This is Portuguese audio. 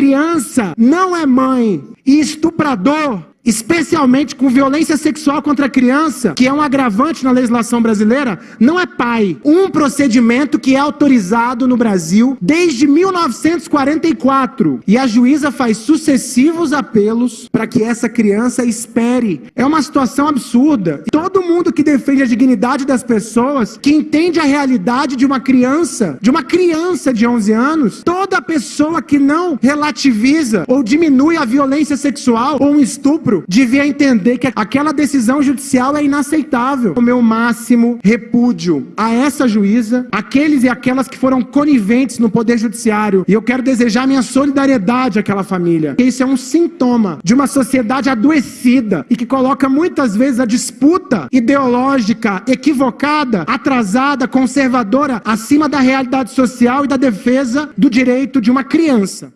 criança não é mãe. E estuprador especialmente com violência sexual contra a criança, que é um agravante na legislação brasileira, não é pai. Um procedimento que é autorizado no Brasil desde 1944. E a juíza faz sucessivos apelos para que essa criança espere. É uma situação absurda. Todo mundo que defende a dignidade das pessoas, que entende a realidade de uma criança, de uma criança de 11 anos, toda pessoa que não relativiza ou diminui a violência sexual ou um estupro devia entender que aquela decisão judicial é inaceitável. O meu máximo repúdio a essa juíza, aqueles e aquelas que foram coniventes no Poder Judiciário. E eu quero desejar minha solidariedade àquela família. Porque isso é um sintoma de uma sociedade adoecida e que coloca muitas vezes a disputa ideológica equivocada, atrasada, conservadora, acima da realidade social e da defesa do direito de uma criança.